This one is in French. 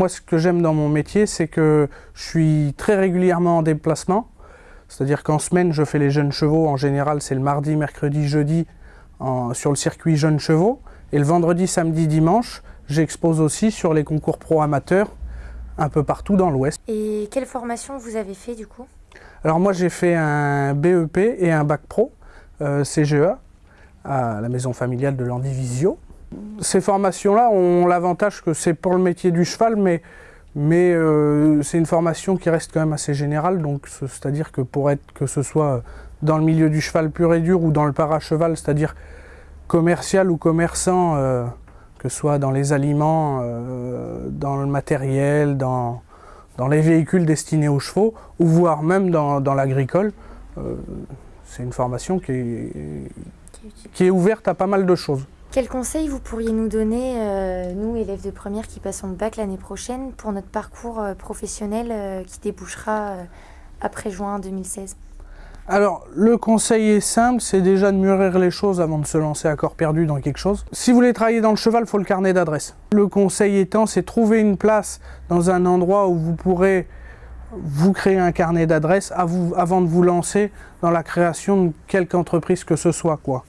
Moi, ce que j'aime dans mon métier, c'est que je suis très régulièrement en déplacement. C'est-à-dire qu'en semaine, je fais les jeunes chevaux. En général, c'est le mardi, mercredi, jeudi sur le circuit jeunes chevaux. Et le vendredi, samedi, dimanche, j'expose aussi sur les concours pro amateurs un peu partout dans l'Ouest. Et quelle formation vous avez fait du coup? Alors moi, j'ai fait un BEP et un bac pro euh, CGE à la maison familiale de l'Andivisio. Ces formations-là ont l'avantage que c'est pour le métier du cheval, mais, mais euh, c'est une formation qui reste quand même assez générale, donc c'est-à-dire que pour être que ce soit dans le milieu du cheval pur et dur ou dans le paracheval, c'est-à-dire commercial ou commerçant, euh, que ce soit dans les aliments, euh, dans le matériel, dans, dans les véhicules destinés aux chevaux, ou voire même dans, dans l'agricole, c'est une formation qui est, qui est ouverte à pas mal de choses. Quels conseils vous pourriez nous donner, euh, nous élèves de première qui passons le bac l'année prochaine, pour notre parcours euh, professionnel euh, qui débouchera après juin 2016 alors, le conseil est simple, c'est déjà de mûrir les choses avant de se lancer à corps perdu dans quelque chose. Si vous voulez travailler dans le cheval, il faut le carnet d'adresse. Le conseil étant, c'est trouver une place dans un endroit où vous pourrez vous créer un carnet d'adresse avant de vous lancer dans la création de quelque entreprise que ce soit. quoi.